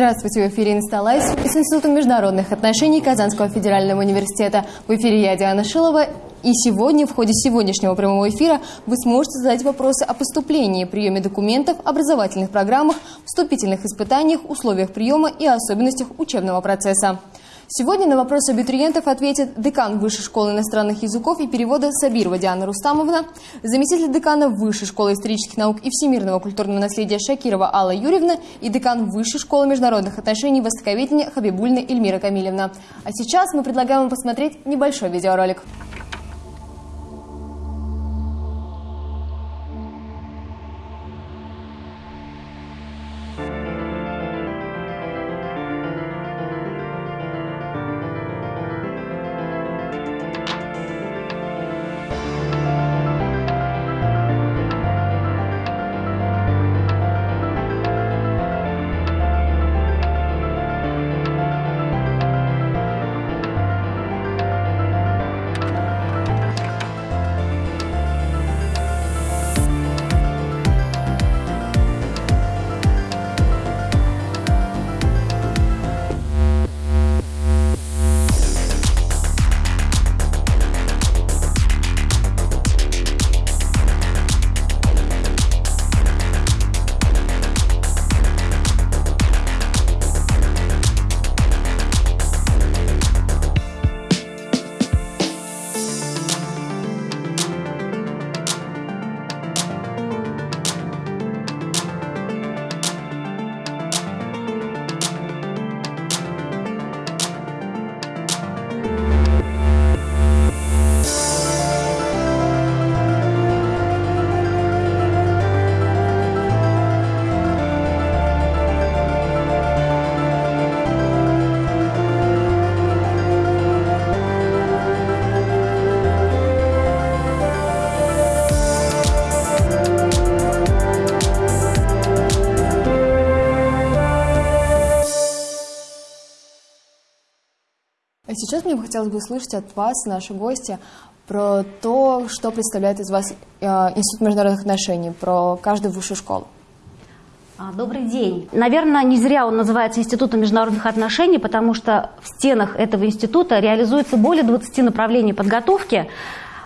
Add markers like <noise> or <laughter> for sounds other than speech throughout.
Здравствуйте, в эфире «Инсталайс» с Институтом международных отношений Казанского федерального университета. В эфире я, Диана Шилова, и сегодня, в ходе сегодняшнего прямого эфира, вы сможете задать вопросы о поступлении, приеме документов, образовательных программах, вступительных испытаниях, условиях приема и особенностях учебного процесса. Сегодня на вопросы абитуриентов ответит декан Высшей школы иностранных языков и перевода Сабирова Диана Рустамовна, заместитель декана Высшей школы исторических наук и всемирного культурного наследия Шакирова Алла Юрьевна и декан Высшей школы международных отношений востоковедения Хабибульна Эльмира Камилевна. А сейчас мы предлагаем вам посмотреть небольшой видеоролик. Мне хотелось бы услышать от вас, наши гости, про то, что представляет из вас э, Институт международных отношений, про каждую высшую школу. А, добрый день. Наверное, не зря он называется Институтом международных отношений, потому что в стенах этого института реализуется более 20 направлений подготовки,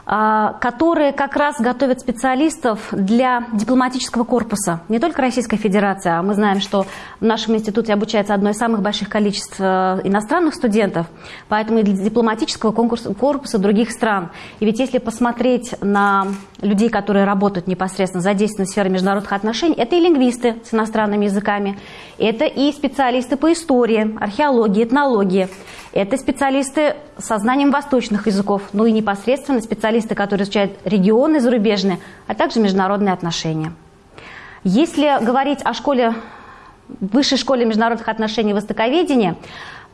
которые как раз готовят специалистов для дипломатического корпуса. Не только Российской Федерации, а мы знаем, что в нашем институте обучается одно из самых больших количеств э, иностранных студентов, поэтому и для дипломатического корпуса других стран. И ведь если посмотреть на людей, которые работают непосредственно задействованы в сфере международных отношений, это и лингвисты с иностранными языками, это и специалисты по истории, археологии, этнологии, это специалисты со знанием восточных языков, ну и непосредственно специалисты, которые изучают регионы зарубежные, а также международные отношения. Если говорить о школе, высшей школе международных отношений и востоковедения,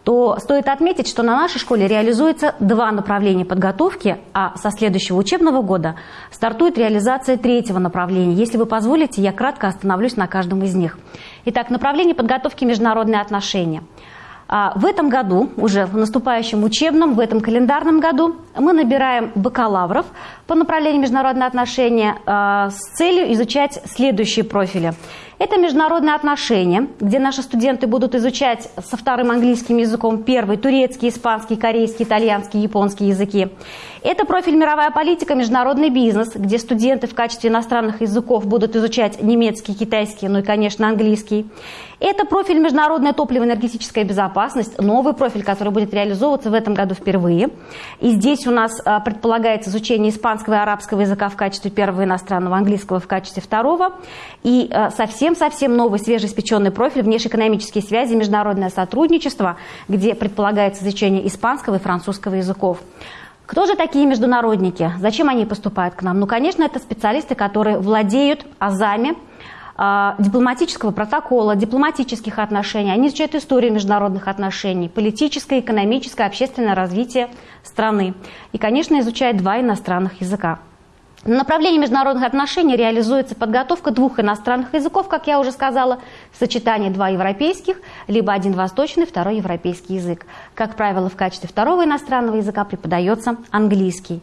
то стоит отметить, что на нашей школе реализуется два направления подготовки, а со следующего учебного года стартует реализация третьего направления. Если вы позволите, я кратко остановлюсь на каждом из них. Итак, направление подготовки международные отношения – а, в этом году, уже в наступающем учебном, в этом календарном году, мы набираем бакалавров по направлению международные отношения а, с целью изучать следующие профили. Это международные отношения, где наши студенты будут изучать со вторым английским языком первый, турецкий, испанский, корейский, итальянский, японский языки. Это профиль мировая политика, международный бизнес, где студенты в качестве иностранных языков будут изучать немецкий, китайский, ну и, конечно, английский. Это профиль международная топливо-энергетическая безопасность, новый профиль, который будет реализовываться в этом году впервые. И здесь у нас а, предполагается изучение испанского и арабского языка в качестве первого иностранного, английского в качестве второго. И а, совсем-совсем новый свежеиспеченный профиль внешнеэкономические связи, международное сотрудничество, где предполагается изучение испанского и французского языков. Кто же такие международники? Зачем они поступают к нам? Ну, конечно, это специалисты, которые владеют азами, а, дипломатического протокола, дипломатических отношений. Они изучают историю международных отношений, политическое, экономическое, общественное развитие страны. И, конечно, изучают два иностранных языка. На направлении международных отношений реализуется подготовка двух иностранных языков, как я уже сказала, сочетание два европейских, либо один восточный, второй европейский язык. Как правило, в качестве второго иностранного языка преподается английский.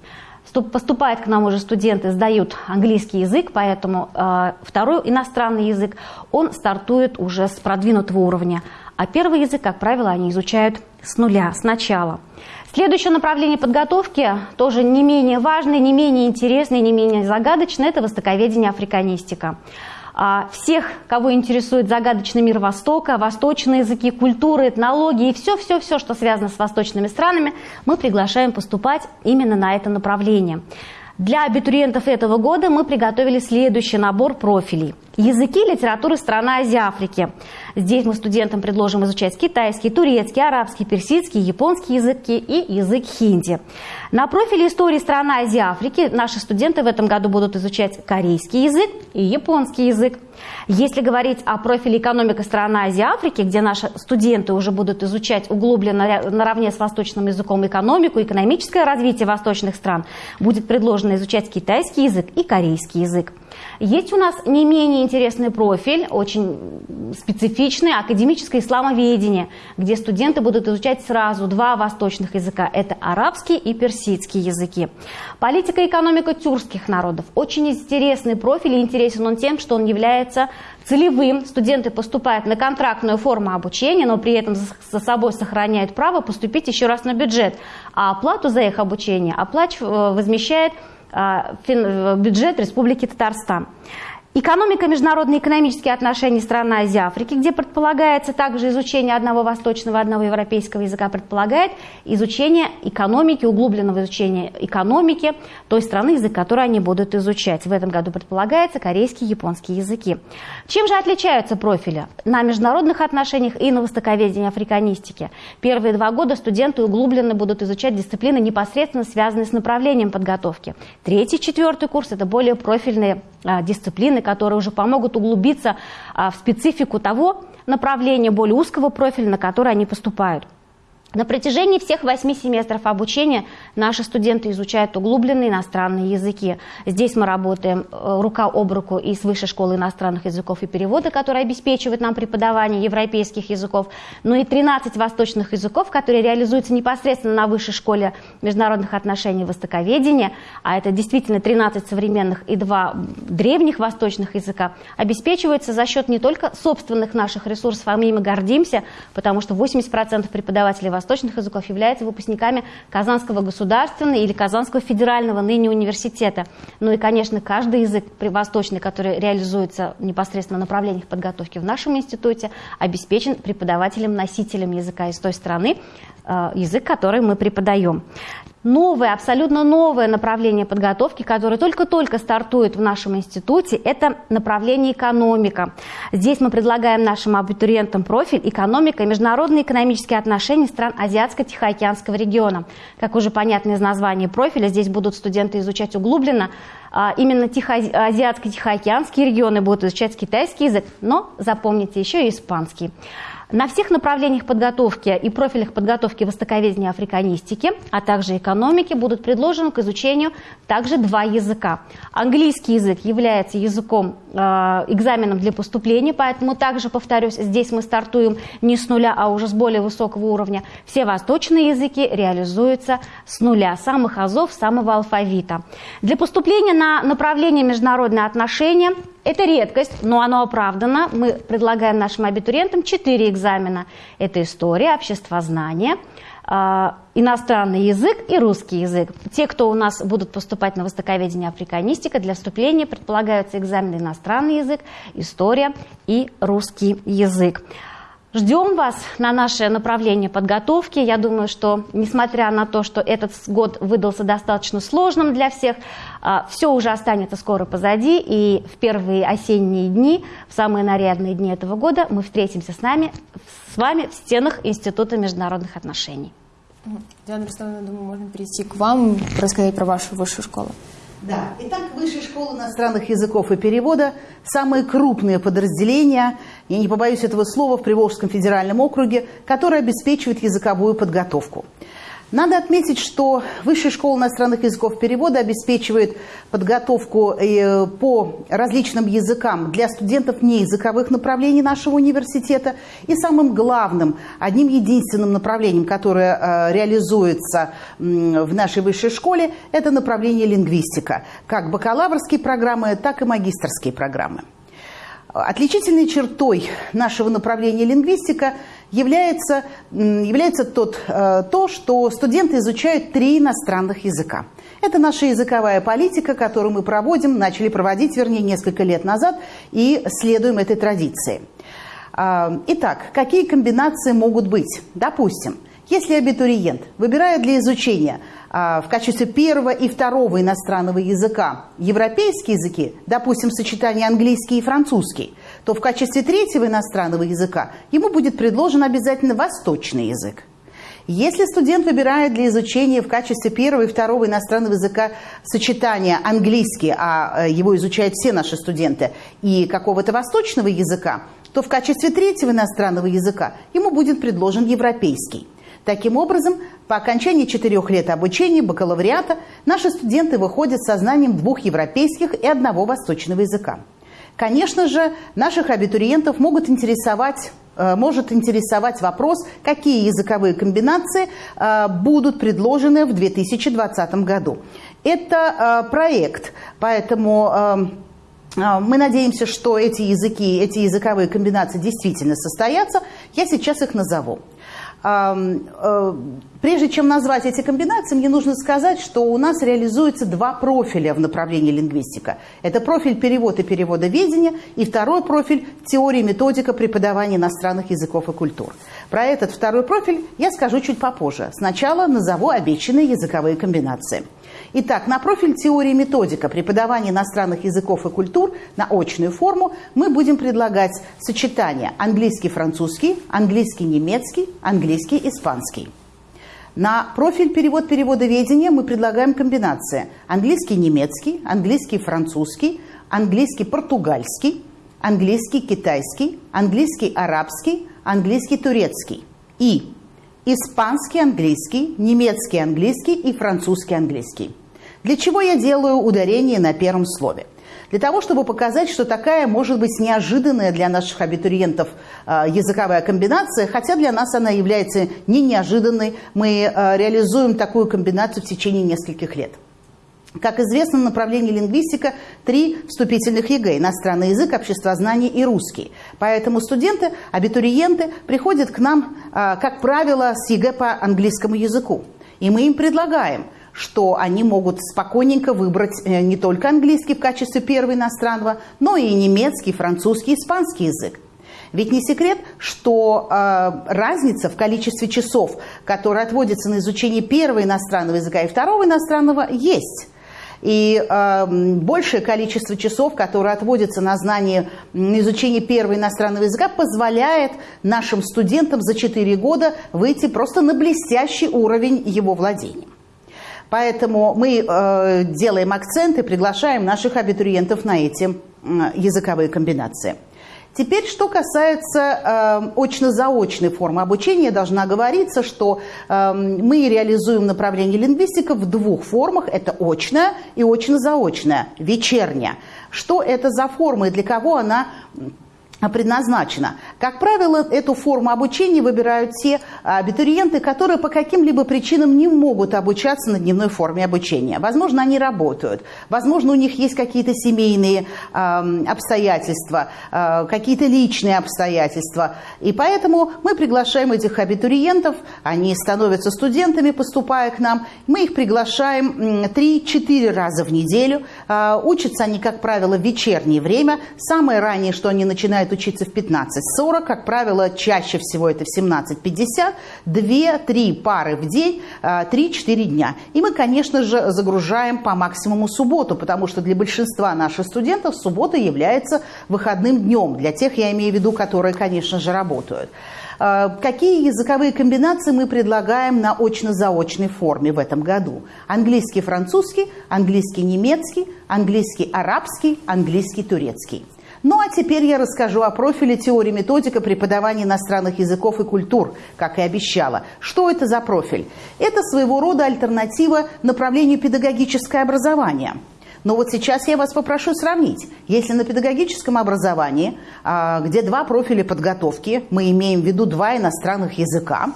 Поступают к нам уже студенты, сдают английский язык, поэтому э, второй иностранный язык, он стартует уже с продвинутого уровня. А первый язык, как правило, они изучают с нуля, сначала. Следующее направление подготовки, тоже не менее важное, не менее интересное, не менее загадочное, это востоковедение африканистика. А, всех, кого интересует загадочный мир Востока, восточные языки, культуры, этнологии и все-все-все, что связано с восточными странами, мы приглашаем поступать именно на это направление. Для абитуриентов этого года мы приготовили следующий набор профилей. Языки литературы страны Азии Африки. Здесь мы студентам предложим изучать китайский, турецкий, арабский, персидский, японский языки и язык хинди. На профиле истории страны Азии Африки наши студенты в этом году будут изучать корейский язык и японский язык. Если говорить о профиле экономика страны Азии Африки, где наши студенты уже будут изучать углубленно наравне с восточным языком экономику, экономическое развитие восточных стран, будет предложено изучать китайский язык и корейский язык. Есть у нас не менее интересный профиль, очень специфичный, академическое исламоведение, где студенты будут изучать сразу два восточных языка. Это арабский и персидский языки. Политика и экономика тюркских народов. Очень интересный профиль, и интересен он тем, что он является целевым. Студенты поступают на контрактную форму обучения, но при этом за собой сохраняют право поступить еще раз на бюджет. А оплату за их обучение оплач... Э, возмещает а, бюджет Республики Татарстан. Экономика, международные экономические отношения страны Азии Африки, где предполагается также изучение одного восточного, одного европейского языка, предполагает изучение экономики, углубленного изучения экономики той страны, язык которой они будут изучать. В этом году предполагается корейский и японский языки. Чем же отличаются профили? На международных отношениях и на востоковедении африканистики. Первые два года студенты углубленно будут изучать дисциплины, непосредственно связанные с направлением подготовки. Третий, четвертый курс – это более профильные а, дисциплины, которые уже помогут углубиться а, в специфику того направления более узкого профиля, на который они поступают. На протяжении всех восьми семестров обучения наши студенты изучают углубленные иностранные языки. Здесь мы работаем э, рука об руку и с Высшей школы иностранных языков и перевода, которая обеспечивает нам преподавание европейских языков, но и 13 восточных языков, которые реализуются непосредственно на Высшей школе международных отношений и востоковедения, а это действительно 13 современных и два древних восточных языка, обеспечиваются за счет не только собственных наших ресурсов, а мы ими гордимся, потому что 80% преподавателей восточных языков являются выпускниками Казанского государственного или Казанского федерального ныне университета. Ну и, конечно, каждый язык восточный, который реализуется непосредственно в направлениях подготовки в нашем институте, обеспечен преподавателем-носителем языка из той страны, э, язык, который мы преподаем новое, абсолютно новое направление подготовки, которое только-только стартует в нашем институте, это направление экономика. Здесь мы предлагаем нашим абитуриентам профиль экономика и международные экономические отношения стран Азиатско-Тихоокеанского региона. Как уже понятно из названия профиля, здесь будут студенты изучать углубленно а, именно Азиатско-Тихоокеанские регионы будут изучать китайский язык, но запомните еще и испанский. На всех направлениях подготовки и профилях подготовки востоковедения африканистики, а также экономики будут предложены к изучению также два языка. Английский язык является языком, э, экзаменом для поступления, поэтому также, повторюсь, здесь мы стартуем не с нуля, а уже с более высокого уровня. Все восточные языки реализуются с нуля, самых азов, самого алфавита. Для поступления на направление международные отношения это редкость, но оно оправдано. Мы предлагаем нашим абитуриентам четыре экзамена. Это история, обществознание, э, иностранный язык и русский язык. Те, кто у нас будут поступать на востоковедение африканистика, для вступления предполагаются экзамены иностранный язык, история и русский язык. Ждем вас на наше направление подготовки. Я думаю, что несмотря на то, что этот год выдался достаточно сложным для всех, а, все уже останется скоро позади. И в первые осенние дни, в самые нарядные дни этого года мы встретимся с, нами, с вами в стенах Института международных отношений. Диана Рустамовна, думаю, можно перейти к вам, рассказать про вашу высшую школу. Да. Итак, Высшая школа иностранных языков и перевода – самые крупные подразделения, я не побоюсь этого слова, в Приволжском федеральном округе, которые обеспечивают языковую подготовку. Надо отметить, что Высшая школа иностранных языков перевода обеспечивает подготовку э, по различным языкам для студентов неязыковых направлений нашего университета. И самым главным, одним единственным направлением, которое э, реализуется в нашей высшей школе, это направление лингвистика. Как бакалаврские программы, так и магистрские программы. Отличительной чертой нашего направления лингвистика является, является тот, э, то, что студенты изучают три иностранных языка. Это наша языковая политика, которую мы проводим, начали проводить, вернее, несколько лет назад, и следуем этой традиции. А, итак, какие комбинации могут быть? Допустим, если абитуриент выбирает для изучения а, в качестве первого и второго иностранного языка европейские языки, допустим, сочетание английский и французский, то в качестве третьего иностранного языка ему будет предложен обязательно восточный язык. Если студент выбирает для изучения в качестве первого и второго иностранного языка сочетание английский, а э, его изучают все наши студенты, и какого-то восточного языка, то в качестве третьего иностранного языка ему будет предложен европейский. Таким образом, по окончании четырех лет обучения бакалавриата наши студенты выходят со знанием двух европейских и одного восточного языка. Конечно же, наших абитуриентов могут интересовать Э, может интересовать вопрос, какие языковые комбинации э, будут предложены в 2020 году. Это э, проект, поэтому мы надеемся, что эти языки, эти языковые комбинации действительно состоятся. Я сейчас их назову. Э, прежде чем назвать эти комбинации, мне нужно сказать, что у нас реализуется два профиля в направлении лингвистика. Это профиль перевод и переводоведения и второй профиль теория и методика преподавания иностранных языков и культур. Про этот второй профиль я скажу чуть попозже. Сначала назову обещанные языковые комбинации. Итак, на профиль теории методика преподавания иностранных языков и культур на очную форму мы будем предлагать сочетание английский-французский, английский-немецкий, английский-испанский. На профиль перевод-переводоведения мы предлагаем комбинации английский-немецкий, английский-французский, английский-португальский, английский-китайский, английский-арабский, английский-турецкий и испанский английский, немецкий английский и французский английский. Для чего я делаю ударение на первом слове? Для того, чтобы показать, что такая может быть неожиданная для наших абитуриентов э, языковая комбинация, хотя для нас она является не неожиданной. Мы э, реализуем такую комбинацию в течение нескольких лет. Как известно, направление лингвистика три вступительных ЕГЭ – иностранный язык, обществознание и русский. Поэтому студенты, абитуриенты приходят к нам, а, как правило, с ЕГЭ по английскому языку. И мы им предлагаем, что они могут спокойненько выбрать э, не только английский в качестве первого иностранного, но и немецкий, французский, испанский язык. Ведь не секрет, что э, разница в количестве часов, которые отводятся на изучение первого иностранного языка и второго иностранного, есть. И э, большее количество часов, которые отводятся на знание, на изучение первого иностранного языка, позволяет нашим студентам за 4 года выйти просто на блестящий уровень его владения. Поэтому мы э, делаем акцент и приглашаем наших абитуриентов на эти э, языковые комбинации. Теперь, что касается э, очно-заочной формы обучения, должна говориться, что э, мы реализуем направление лингвистика в двух формах. Это очная и очно-заочная, вечерняя. Что это за форма и для кого она предназначена. Как правило, эту форму обучения выбирают те абитуриенты, которые по каким-либо причинам не могут обучаться на дневной форме обучения. Возможно, они работают, возможно, у них есть какие-то семейные э, обстоятельства, э, какие-то личные обстоятельства. И поэтому мы приглашаем этих абитуриентов, они становятся студентами, поступая к нам. Мы их приглашаем 3-4 раза в неделю. Э, учатся они, как правило, в вечернее время. Самое раннее, что они начинают начинают учиться в 15.40, как правило, чаще всего это в 17.50, 2-3 пары в день, 3-4 а, дня. И мы, конечно же, загружаем по максимуму субботу, потому что для большинства наших студентов суббота является выходным днем, для тех, я имею в виду, которые, конечно же, работают. А, какие языковые комбинации мы предлагаем на очно-заочной форме в этом году? Английский-французский, английский-немецкий, английский-арабский, английский-турецкий. Ну а теперь я расскажу о профиле теории методика преподавания иностранных языков и культур, как и обещала. Что это за профиль? Это своего рода альтернатива направлению педагогическое образование. Но вот сейчас я вас попрошу сравнить. Если на педагогическом образовании, а, где два профиля подготовки, мы имеем в виду два иностранных языка,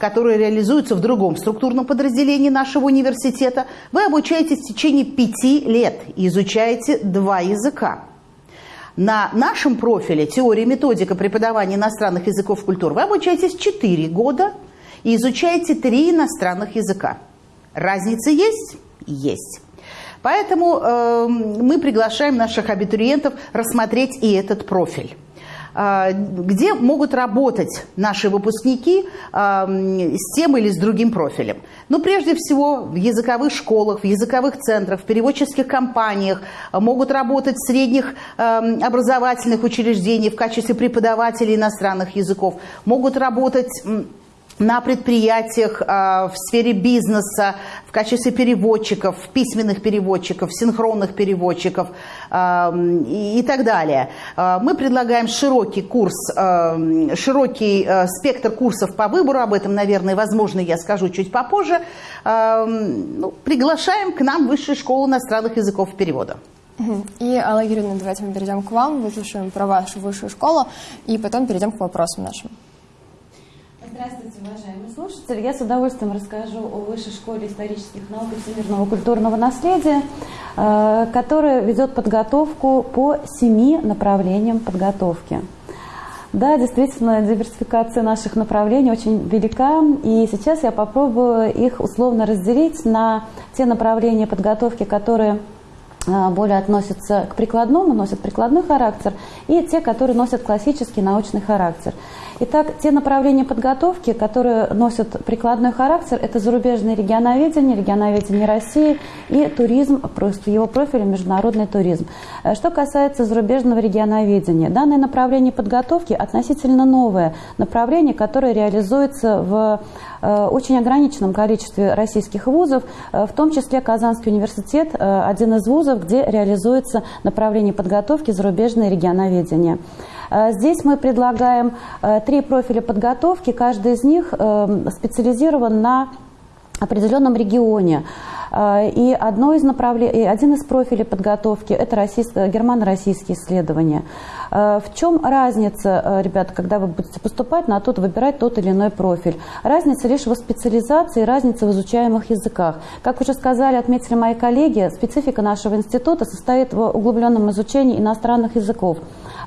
которые реализуются в другом структурном подразделении нашего университета, вы обучаетесь в течение пяти лет и изучаете два языка. На нашем профиле теория и методика преподавания иностранных языков культур вы обучаетесь 4 года и изучаете 3 иностранных языка. Разница есть? Есть. Поэтому э, мы приглашаем наших абитуриентов рассмотреть и этот профиль. А, где могут работать наши выпускники а, с тем или с другим профилем. Ну, прежде всего, в языковых школах, в языковых центрах, в переводческих компаниях, а, могут работать в средних образовательных учреждениях в качестве преподавателей иностранных языков, могут работать на предприятиях в сфере бизнеса, в качестве переводчиков, письменных переводчиков, синхронных переводчиков и так далее. А, мы предлагаем широкий курс, широкий спектр курсов по выбору, об этом, наверное, возможно, я скажу чуть попозже. Ну, приглашаем к нам Высшую школу иностранных языков перевода. И, Алла Юрьевна, давайте мы перейдем к вам, выслушаем про вашу высшую школу, и потом перейдем к вопросам нашим. Здравствуйте, уважаемые слушатели. Я с удовольствием расскажу о Высшей школе исторических наук и всемирного культурного наследия, э, которая ведет подготовку по семи направлениям подготовки. Да, действительно, диверсификация наших направлений очень велика, и сейчас я попробую их условно разделить на те направления подготовки, которые э, более относятся к прикладному, носят прикладной характер, и те, которые носят классический научный характер. Итак, те направления подготовки, которые носят прикладной характер, это зарубежное регионоведение, регионоведение России и туризм, просто его профиль международный туризм. Э, что касается зарубежного регионоведения, данное направление подготовки относительно новое направление, которое реализуется в э, очень ограниченном количестве российских вузов, э, в том числе Казанский университет, один из вузов, где реализуется направление подготовки зарубежное регионоведение. Э, здесь мы предлагаем э, три профиля подготовки, каждый из них э, специализирован на определенном регионе. И одно из направлений, один из профилей подготовки – это германо-российские исследования. В чем разница, ребята, когда вы будете поступать на тот, выбирать тот или иной профиль? Разница лишь в специализации, разница в изучаемых языках. Как уже сказали, отметили мои коллеги, специфика нашего института состоит в углубленном изучении иностранных языков.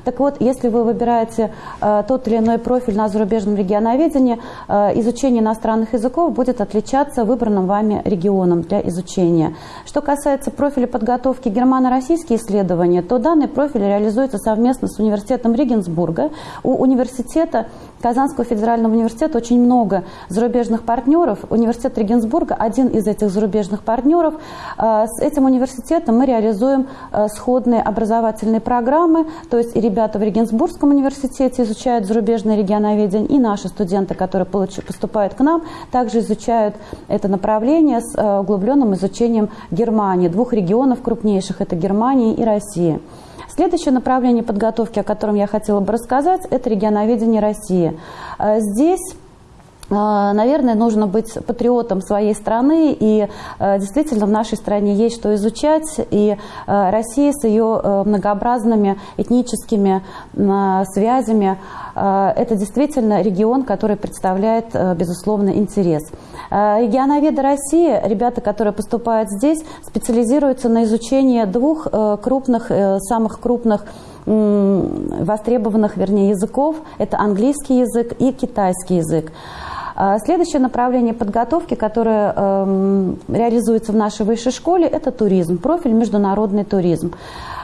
Так вот, если вы выбираете э, тот или иной профиль на зарубежном регионоведении, э, изучение иностранных языков будет отличаться выбранным вами регионом для изучения. Что касается профиля подготовки германо-российские исследования, то данный профиль реализуется совместно с университетом Регенсбурга. У университета Казанского федерального университета очень много зарубежных партнеров. Университет Регенсбурга – один из этих зарубежных партнеров. Э, с этим университетом мы реализуем э, сходные образовательные программы, то есть и ребята в Регенсбургском университете изучают зарубежное регионоведение, и наши студенты, которые поступают к нам, также изучают это направление с э, углубленным изучением Германии, двух регионов крупнейших – это Германия и Россия. Следующее направление подготовки, о котором я хотела бы рассказать, это регионоведение России. Э, здесь Наверное, нужно быть патриотом своей страны, и э, действительно в нашей стране есть что изучать, и Россия с ее многообразными этническими связями, это действительно регион, который представляет, безусловно, интерес. Э, регионоведы России, ребята, которые поступают здесь, специализируются на изучении двух э, крупных, э, самых крупных востребованных, вернее, языков. Это английский язык и китайский язык. Следующее направление подготовки, которое э, реализуется в нашей высшей школе, это туризм, профиль международный туризм.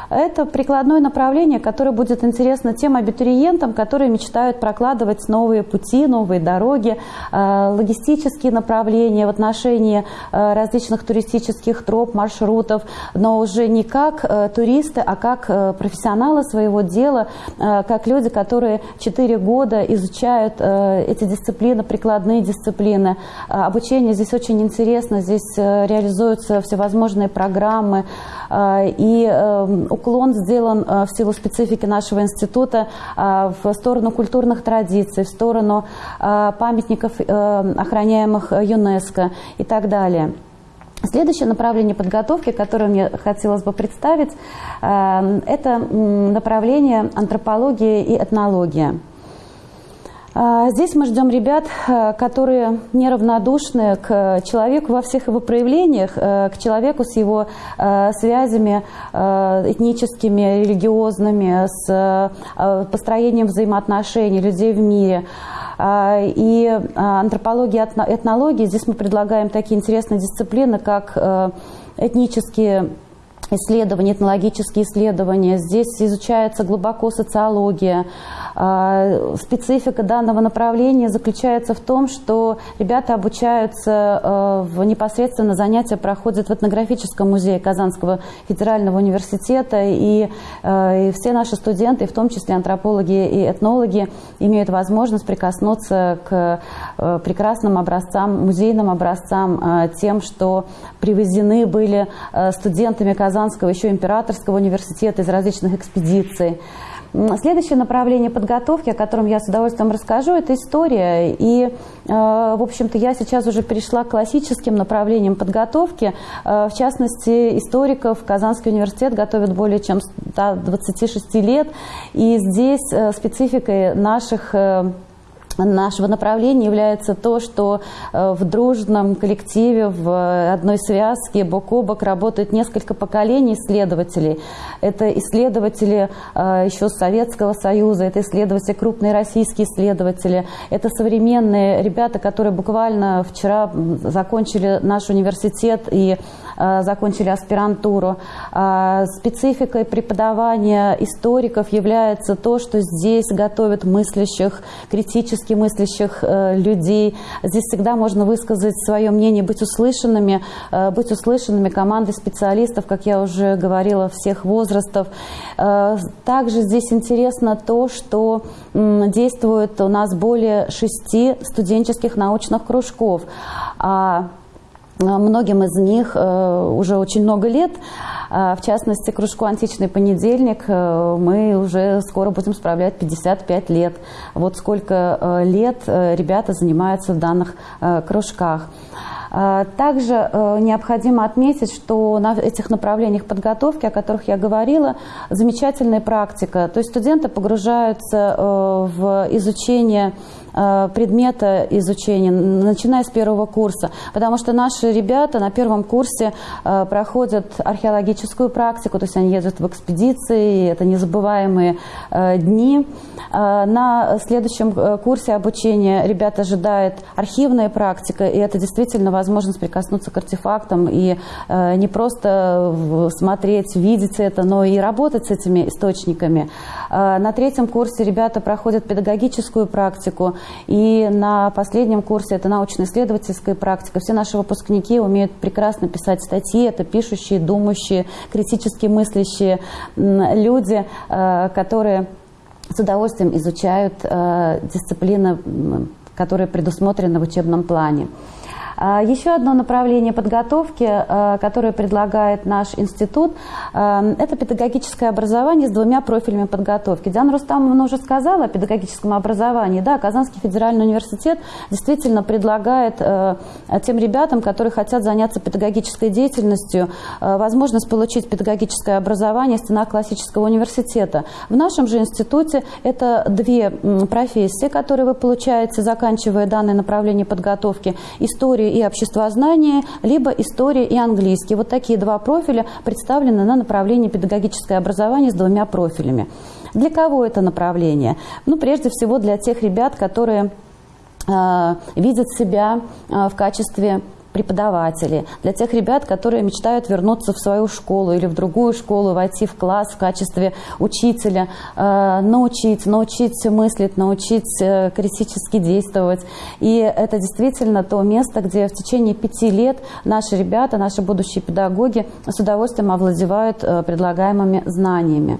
Это прикладное направление, которое будет интересно тем абитуриентам, которые мечтают прокладывать новые пути, новые дороги, э, логистические направления в отношении э, различных туристических троп, маршрутов, но уже не как э, туристы, а как профессионалы своего дела, как люди, которые 4 года изучают эти дисциплины, прикладные дисциплины. Обучение здесь очень интересно, здесь реализуются всевозможные программы, и уклон сделан э, в силу специфики нашего института э, в сторону культурных традиций, в сторону э, памятников, охраняемых ЮНЕСКО и так далее. Следующее направление подготовки, которое мне хотелось бы представить, это направление антропология и этнология. А, здесь мы ждем ребят, э, которые неравнодушны к человеку во всех его проявлениях, э, к человеку с его э, связями этническими, религиозными, с построением взаимоотношений людей в мире. А, и антропология, этнология, здесь мы предлагаем такие интересные дисциплины, как этнические исследования, этнологические исследования. Здесь изучается глубоко социология. А, специфика данного направления заключается в том, что ребята обучаются э, в непосредственно занятия проходят в этнографическом музее Казанского федерального университета, э, и все наши студенты, в том числе антропологи и этнологи, имеют возможность прикоснуться к прекрасным образцам, музейным образцам, тем, что привезены были студентами Казанского Казанского, еще Императорского университета из различных экспедиций. Следующее направление подготовки, о котором я с удовольствием расскажу, это история. И, э, в общем-то, я сейчас уже перешла к классическим направлениям подготовки. Э, в частности, историков Казанский университет готовит более чем 126 лет. И здесь э, спецификой наших нашего направления является то, что э, в дружном коллективе, в одной связке бок о бок работают несколько поколений исследователей. Это исследователи э, еще Советского Союза, это исследователи, крупные российские исследователи, это современные ребята, которые буквально вчера закончили наш университет и Э, закончили аспирантуру. А, спецификой преподавания историков является то, что здесь готовят мыслящих, критически мыслящих э, людей. Здесь всегда можно высказать свое мнение, быть услышанными, э, быть услышанными командой специалистов, как я уже говорила, всех возрастов. Также здесь интересно то, что действует у нас более шести студенческих научных кружков. А Э, многим из них э, уже очень много лет. А, в частности, кружку «Античный понедельник» э, мы уже скоро будем справлять 55 лет. Вот сколько лет ребята занимаются в данных кружках. А, также необходимо отметить, что на этих направлениях подготовки, о которых я говорила, замечательная практика. То есть студенты погружаются в изучение Э, предмета изучения, начиная с первого курса. Потому что наши ребята на первом курсе э, проходят археологическую практику, то есть они ездят в экспедиции, это незабываемые э, дни. На следующем курсе обучения ребята ожидает архивная практика, и это действительно возможность прикоснуться к артефактам и не просто смотреть, видеть это, но и работать с этими источниками. На третьем курсе ребята проходят педагогическую практику, и на последнем курсе это научно-исследовательская практика. Все наши выпускники умеют прекрасно писать статьи. Это пишущие, думающие, критически мыслящие люди, э, которые с удовольствием изучают э, дисциплины, которые предусмотрены в учебном плане. А, еще одно направление подготовки, а, которое предлагает наш институт, а, это педагогическое образование с двумя профилями подготовки. Диана Рустамовна уже сказала о педагогическом образовании. Да, Казанский федеральный университет действительно предлагает тем ребятам, которые хотят заняться педагогической деятельностью, возможность получить педагогическое образование в стенах классического университета. В нашем же институте это две профессии, которые вы получаете, заканчивая данное направление подготовки. История история и обществознание, либо история и английский. Вот такие два профиля представлены на направлении педагогическое образование с двумя профилями. Для кого это направление? Ну, прежде всего для тех ребят, которые э, видят себя э, в качестве преподаватели, для тех ребят, которые мечтают вернуться в свою школу или в другую школу, войти в класс в качестве учителя, э, научить, научить мыслить, научить э, критически действовать. И это действительно то место, где в течение пяти лет наши ребята, наши будущие педагоги с удовольствием овладевают э, предлагаемыми знаниями.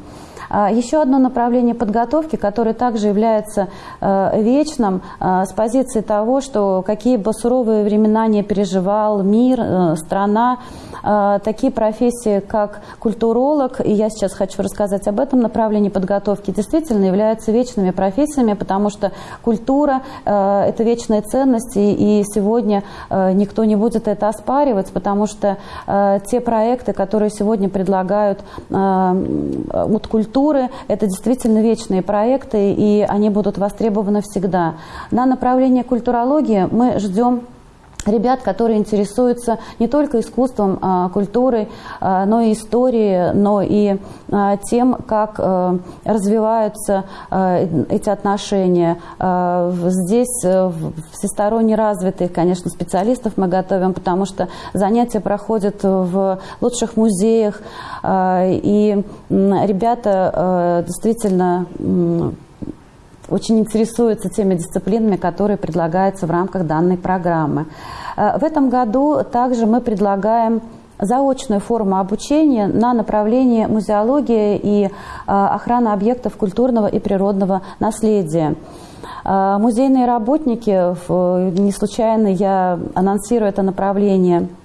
А, еще одно направление подготовки, которое также является э, вечным э, с позиции того, что какие бы суровые времена не переживал мир, э, страна, такие профессии, как культуролог, и я сейчас хочу рассказать об этом направлении подготовки, действительно являются вечными профессиями, потому что культура – это вечная ценность, и сегодня никто не будет это оспаривать, потому что те проекты, которые сегодня предлагают от культуры, культуры. Это действительно вечные проекты, и они будут востребованы всегда. На направление культурологии мы ждем ребят, которые интересуются не только искусством, а, культурой, а, но и историей, но и а, тем, как а, развиваются эти отношения. Здесь а, всесторонне развитых, конечно, специалистов мы готовим, потому что занятия проходят в лучших музеях, и ребята а, действительно очень интересуются теми дисциплинами, которые предлагаются в рамках данной программы. Э, в этом году также мы предлагаем заочную форму обучения на направлении музеология и э, охрана объектов культурного и природного наследия. Э, музейные работники, не случайно я анонсирую это направление –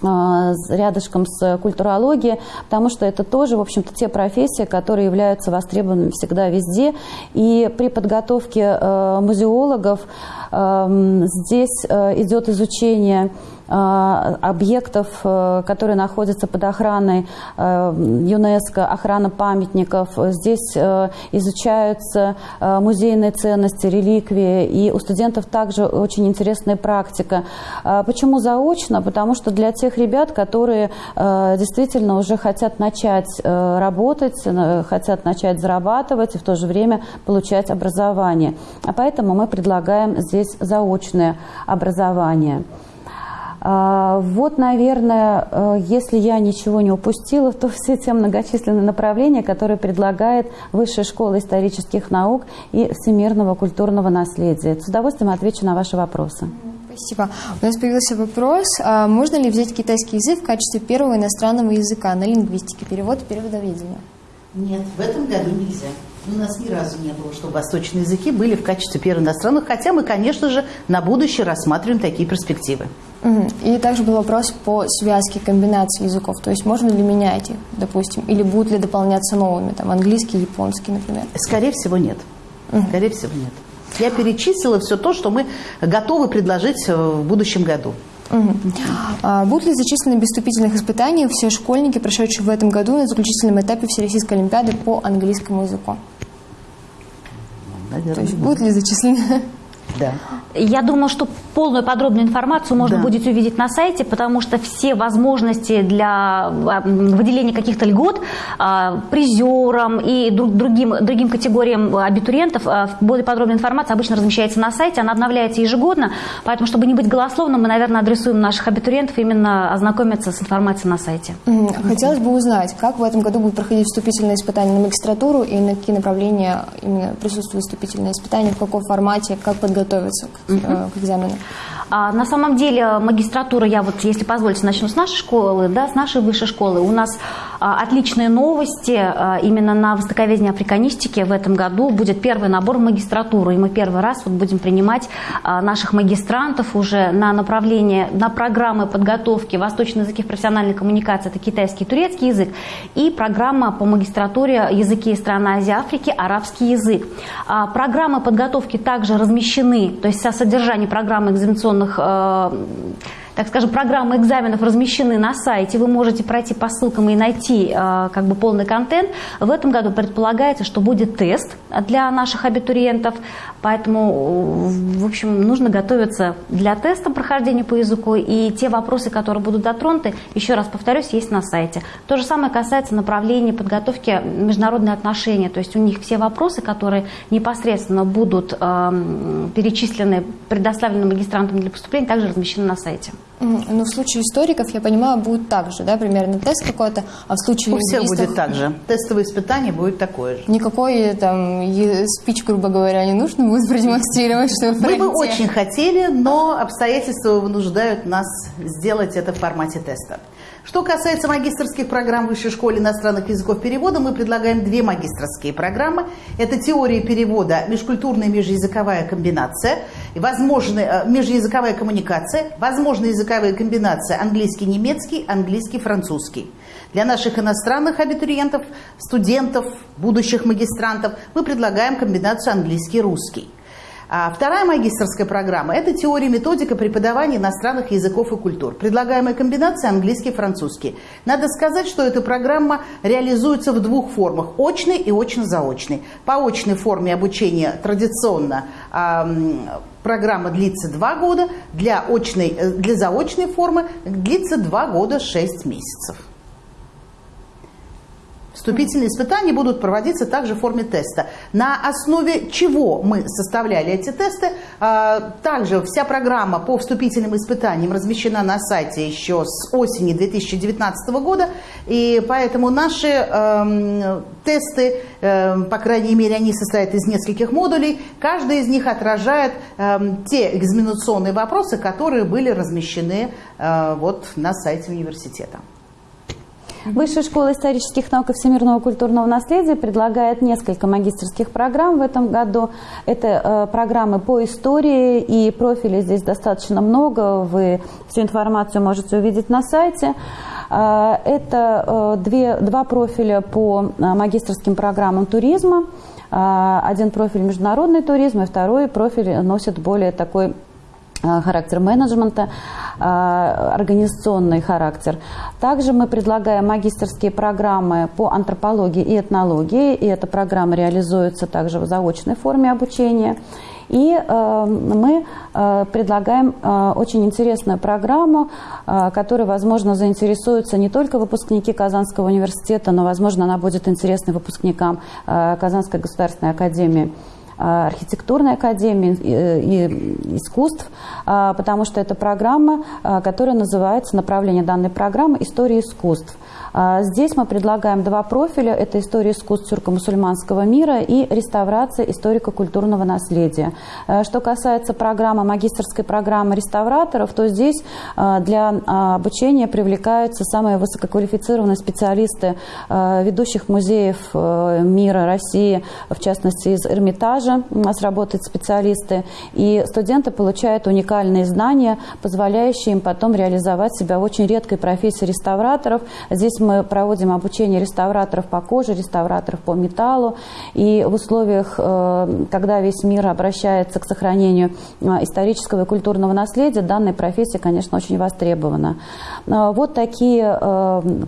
рядышком с культурологией, потому что это тоже, в общем-то, те профессии, которые являются востребованными всегда везде. И при подготовке э, музеологов э, здесь э, идет изучение объектов, э, которые находятся под охраной э, ЮНЕСКО, охрана памятников. Здесь изучаются музейные ценности, реликвии, и у студентов также очень интересная практика. Почему заочно? Потому что для тех ребят, которые действительно уже хотят начать работать, хотят начать зарабатывать и в то же время получать образование. А поэтому мы предлагаем здесь заочное образование. А, вот, наверное, э, если я ничего не упустила, то все те многочисленные направления, которые предлагает Высшая школа исторических наук и всемирного культурного наследия. С удовольствием отвечу на ваши вопросы. Спасибо. У нас появился вопрос, а можно ли взять китайский язык в качестве первого иностранного языка на лингвистике, перевод и переводоведение? Нет, в этом году нельзя. У нас ни разу не было, чтобы восточные языки были в качестве первых иностранных, хотя мы, конечно же, на будущее рассматриваем такие перспективы. И также был вопрос по связке комбинации языков. То есть можно ли менять их, допустим, или будут ли дополняться новыми, там, английский, японский, например? Скорее всего, нет. Скорее всего, нет. Я перечислила все то, что мы готовы предложить в будущем году. Угу. А будут ли зачислены без вступительных испытаний все школьники, прошедшие в этом году на заключительном этапе Всероссийской Олимпиады по английскому языку? Наверное, То есть будут ли зачислены? Да. Я думаю, что полную подробную информацию можно да. будет увидеть на сайте, потому что все возможности для а, выделения каких-то льгот а, призерам и другим, другим категориям абитуриентов, а, более подробная информация обычно размещается на сайте, она обновляется ежегодно, поэтому, чтобы не быть голословным, мы, наверное, адресуем наших абитуриентов именно ознакомиться с информацией на сайте. Хотелось бы узнать, как в этом году будут проходить вступительные испытания на магистратуру и на какие направления именно присутствуют вступительные испытания, в каком формате, как подготовиться к, угу. к экзамену? А, на самом деле магистратура, я вот, если позволите, начну с нашей школы, да, с нашей высшей школы. У нас а, отличные новости а, именно на востоковедении африканистике в этом году будет первый набор в магистратуру, и мы первый раз вот будем принимать а, наших магистрантов уже на направление, на программы подготовки восточные языки в профессиональной коммуникации, это китайский и турецкий язык, и программа по магистратуре языки стран Азии Африки, арабский язык. А, программы подготовки также размещены, то есть со содержание программы экзаменационных э, так скажем, программы экзаменов размещены на сайте, вы можете пройти по ссылкам и найти э, как бы полный контент. В этом году предполагается, что будет тест для наших абитуриентов, поэтому, в общем, нужно готовиться для теста прохождения по языку, и те вопросы, которые будут дотронуты, еще раз повторюсь, есть на сайте. То же самое касается направления подготовки международные отношения, то есть у них все вопросы, которые непосредственно будут э, перечислены, предоставлены магистрантам для поступления, также размещены на сайте. Ну, в случае историков, я понимаю, будет так же, да, примерно тест какой-то, а в случае У всех будет так же. Тестовое испытание будет такое же. Никакой там спич, грубо говоря, не нужно будет продемонстрировать, что вы Мы бы очень хотели, но обстоятельства вынуждают нас сделать это в формате теста. Что касается магистрских программ в Высшей школе иностранных языков перевода, мы предлагаем две магистрские программы. Это теория перевода, межкультурная межязыковая комбинация, возможная э, межязыковая коммуникация, возможная языковая комбинация английский-немецкий, английский-французский. Для наших иностранных абитуриентов, студентов, будущих магистрантов мы предлагаем комбинацию английский-русский. А вторая магистрская программа – это теория и методика преподавания иностранных языков и культур. Предлагаемая комбинация английский и французский. Надо сказать, что эта программа реализуется в двух формах – очной и очно-заочной. По очной форме обучения традиционно программа длится два года, для, очной, э, для заочной формы длится два года шесть месяцев. Вступительные испытания будут проводиться также в форме теста. На основе чего мы составляли эти тесты? А, также вся программа по вступительным испытаниям размещена на сайте еще с осени 2019 года, и поэтому наши э, тесты, э, по крайней мере, они состоят из нескольких модулей, каждый из них отражает э, те экзаменационные вопросы, которые были размещены э, вот на сайте университета. Высшая школа исторических наук и всемирного культурного наследия предлагает несколько магистрских программ в этом году. Это э, программы по истории, и профилей здесь достаточно много. Вы всю информацию можете увидеть на сайте. Э, это э, две, два профиля по магистрским программам туризма. Один профиль международный туризм, и второй профиль носит более такой характер менеджмента, э, организационный характер. Также мы предлагаем магистрские программы по антропологии и этнологии, и эта программа реализуется также в заочной форме обучения. И э, мы э, предлагаем э, очень интересную программу, э, которой, возможно, заинтересуются не только выпускники Казанского университета, но, возможно, она будет интересна выпускникам э, Казанской государственной академии Э, архитектурной академии и искусств, э, потому что это программа, э, которая называется направление данной программы «История искусств». Здесь мы предлагаем два профиля. Это история искусств тюрко-мусульманского мира и реставрация историко-культурного наследия. Что касается программы, магистрской программы реставраторов, то здесь для обучения привлекаются самые высококвалифицированные специалисты ведущих музеев мира, России, в частности из Эрмитажа у нас работают специалисты. И студенты получают уникальные знания, позволяющие им потом реализовать себя в очень редкой профессии реставраторов. Здесь мы проводим обучение реставраторов по коже, реставраторов по металлу. И в условиях, э, когда весь мир обращается к сохранению э, исторического и культурного наследия, данная профессия, конечно, очень востребована. Э, вот такие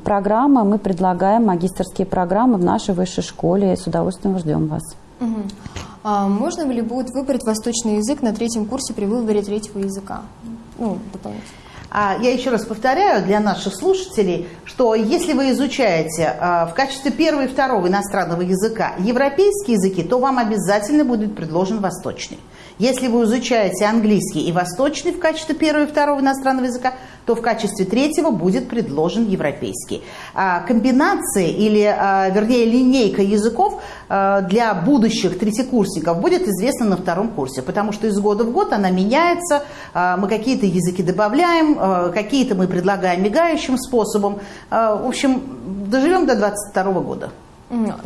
программы мы предлагаем, магистрские программы в нашей высшей школе. С удовольствием ждем вас. Угу. А можно ли будет выбрать восточный язык на третьем курсе при выборе третьего языка? Ну, дополнительно. А я еще раз повторяю для наших слушателей, что если вы изучаете а, в качестве первого и второго иностранного языка европейские языки, то вам обязательно будет предложен восточный. Если вы изучаете английский и восточный в качестве первого и второго иностранного языка, то в качестве третьего будет предложен европейский. А, комбинации или, а, вернее, линейка языков а, для будущих третьекурсников будет известна на втором курсе, потому что из года в год она меняется, мы какие-то языки добавляем, какие-то мы предлагаем мигающим способом. В общем, доживем до 2022 года.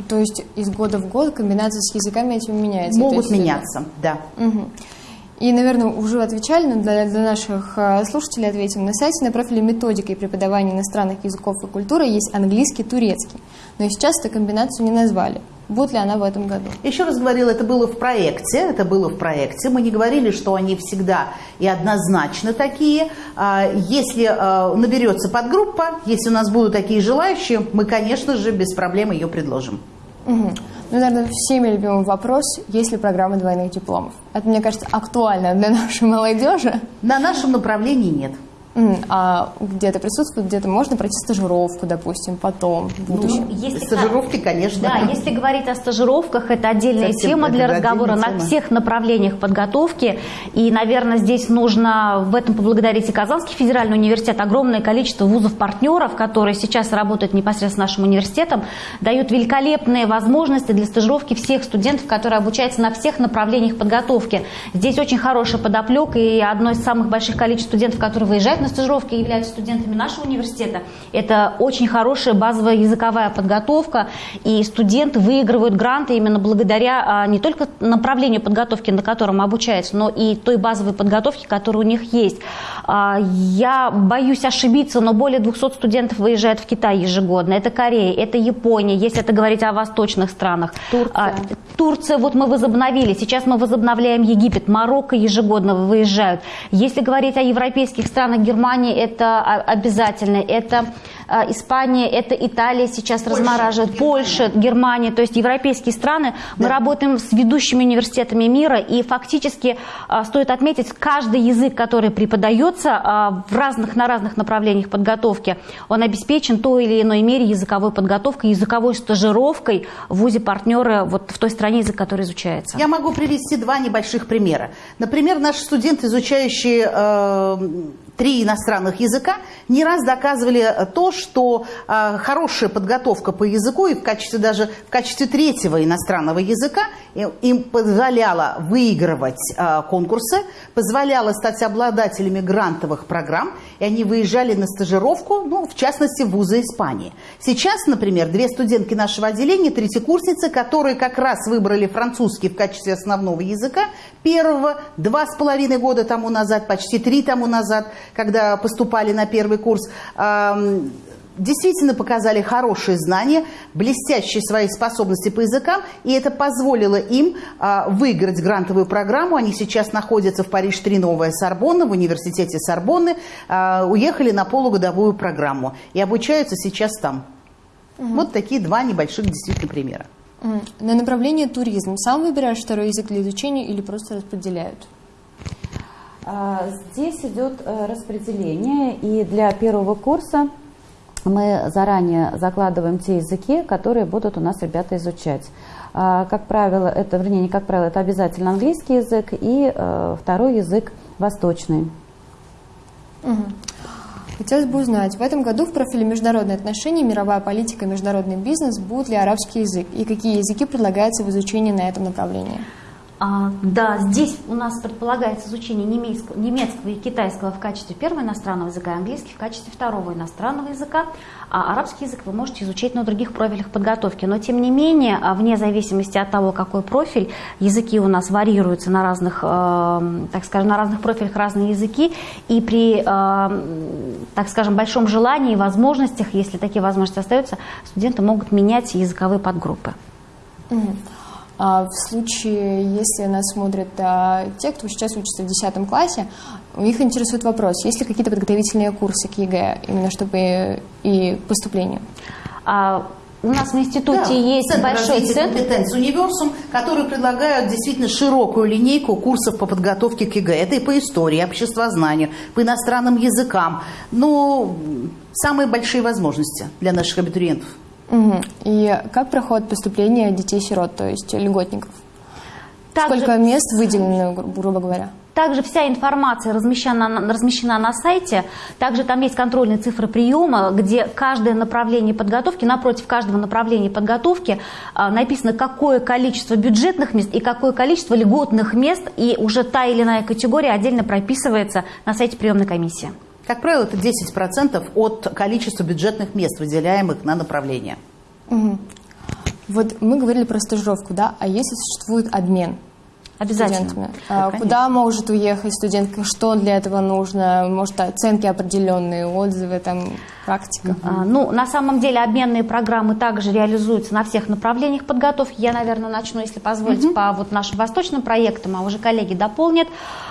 То есть из года в год комбинации с языками этими меняются? Могут меняться, да. Угу. И, наверное, уже отвечали, но для, для наших э, слушателей ответим. На сайте на профиле методика и преподавания иностранных языков и культуры есть английский, турецкий. Но сейчас эту комбинацию не назвали. Будет ли она в этом году? Еще раз говорила, это было в проекте, это было в проекте. Мы не говорили, что они всегда и однозначно такие. А, если э, наберется подгруппа, если у нас будут такие желающие, мы, конечно же, без проблем ее предложим. Угу. Ну, наверное, всеми любимый вопрос, есть ли программа двойных дипломов? Это, мне кажется, актуально для нашей молодежи. На нашем направлении нет. А где-то присутствует, где-то можно пройти стажировку, допустим, потом, в ну, будущем? Ну, если, Стажировки, конечно. Да, если говорить о стажировках, это отдельная Совсем тема для разговора на всех направлениях подготовки. И, наверное, здесь нужно в этом поблагодарить и Казанский федеральный университет. Огромное количество вузов-партнеров, которые сейчас работают непосредственно с нашим университетом, дают великолепные возможности для стажировки всех студентов, которые обучаются на всех направлениях подготовки. Здесь очень хорошая подоплека, и одно из самых больших количеств студентов, которые выезжают на стажировке являются студентами нашего университета. Это очень хорошая базовая языковая подготовка, и студенты выигрывают гранты именно благодаря а, не только направлению подготовки, на котором обучаются, но и той базовой подготовке, которая у них есть. А, я боюсь ошибиться, но более 200 студентов выезжают в Китай ежегодно. Это Корея, это Япония, если это говорить о восточных странах. Турция. А, Турция, вот мы возобновили, сейчас мы возобновляем Египет, Марокко ежегодно выезжают. Если говорить о европейских странах, Германия это обязательно, это а, Испания, это Италия сейчас Польша, размораживает. Польша, Германия, то есть европейские страны. Да. Мы работаем с ведущими университетами мира, и фактически а, стоит отметить, каждый язык, который преподается а, в разных, на разных направлениях подготовки, он обеспечен той или иной мере языковой подготовкой, языковой стажировкой в ВУЗе партнера вот в той стране, язык который изучается. Я могу привести два небольших примера. Например, наши студенты, изучающие э, три иностранных языка, не раз доказывали то, что э, хорошая подготовка по языку и в качестве даже в качестве третьего иностранного языка им позволяла выигрывать э, конкурсы, позволяла стать обладателями грантовых программ, и они выезжали на стажировку, ну, в частности, в вузы Испании. Сейчас, например, две студентки нашего отделения, третьекурсницы, которые как раз выбрали французский в качестве основного языка, первого, два с половиной года тому назад, почти три тому назад, когда поступали на первый курс, действительно показали хорошие знания, блестящие свои способности по языкам, и это позволило им а, выиграть грантовую программу. Они сейчас находятся в Париж-3 Новая Сорбонна, в университете Сорбонны, а, уехали на полугодовую программу и обучаются сейчас там. Угу. Вот такие два небольших действительно примера. На направление туризм сам выбираешь второй язык для изучения или просто распределяют? А, здесь идет э, распределение, и для первого курса мы заранее закладываем те языки, которые будут у нас ребята изучать. А, как правило, это, вернее, не как правило, это обязательно английский язык и э, второй язык восточный. Угу. Хотелось бы узнать, в этом году в профиле международные отношения, мировая политика и международный бизнес будет ли арабский язык и какие языки предлагаются в изучении на этом направлении? А, да, здесь у нас предполагается изучение немецкого, немецкого и китайского в качестве первого иностранного языка, английский в качестве второго иностранного языка. А арабский язык вы можете изучать на других профилях подготовки. Но тем не менее, а, вне зависимости от того, какой профиль, языки у нас варьируются на разных, э, так скажем, на разных профилях разные языки. И при, э, так скажем, большом желании и возможностях, если такие возможности остаются, студенты могут менять языковые подгруппы. Mm-hmm. А в случае, если нас смотрят а, те, кто сейчас учится в 10 классе, у них интересует вопрос, есть ли какие-то подготовительные курсы к ЕГЭ, именно чтобы и поступлению? А, у нас в институте да, есть центр большой центр. компетенции «Универсум», который предлагают действительно широкую линейку курсов по подготовке к ЕГЭ. Это и по истории, обществознанию, по иностранным языкам. Но самые большие возможности для наших абитуриентов – Угу. И как проходит поступление детей-сирот, то есть льготников? Также, Сколько мест выделено, грубо говоря? Также вся информация размещена, размещена на сайте. Также там есть контрольные цифры приема, где каждое направление подготовки, напротив каждого направления подготовки а, написано, какое количество бюджетных мест и какое количество льготных мест. И уже та или иная категория отдельно прописывается на сайте приемной комиссии. Как правило, это 10% от количества бюджетных мест, выделяемых на направление. Угу. Вот мы говорили про стажировку, да? А если существует обмен Обязательно. студентами? Да, Куда может уехать студент? Что для этого нужно? Может, оценки определенные, отзывы, там, практика? А, ну, на самом деле, обменные программы также реализуются на всех направлениях подготовки. Я, наверное, начну, если позволите, угу. по вот нашим восточным проектам, а уже коллеги дополнят.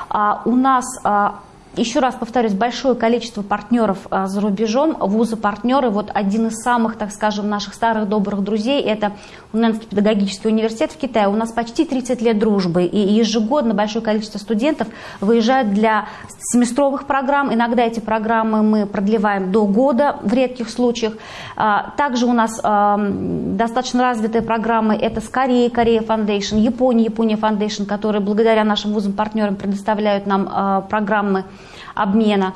А, у нас а, еще раз повторюсь, большое количество партнеров а, за рубежом, вузы-партнеры. Вот один из самых, так скажем, наших старых добрых друзей – это Уненский педагогический университет в Китае. У нас почти 30 лет дружбы, и ежегодно большое количество студентов выезжают для семестровых программ. Иногда эти программы мы продлеваем до года в редких случаях. А, также у нас а, достаточно развитые программы – это с Кореей, Корея Foundation, Япония, Япония Foundation, которые благодаря нашим вузам-партнерам предоставляют нам программы обмена.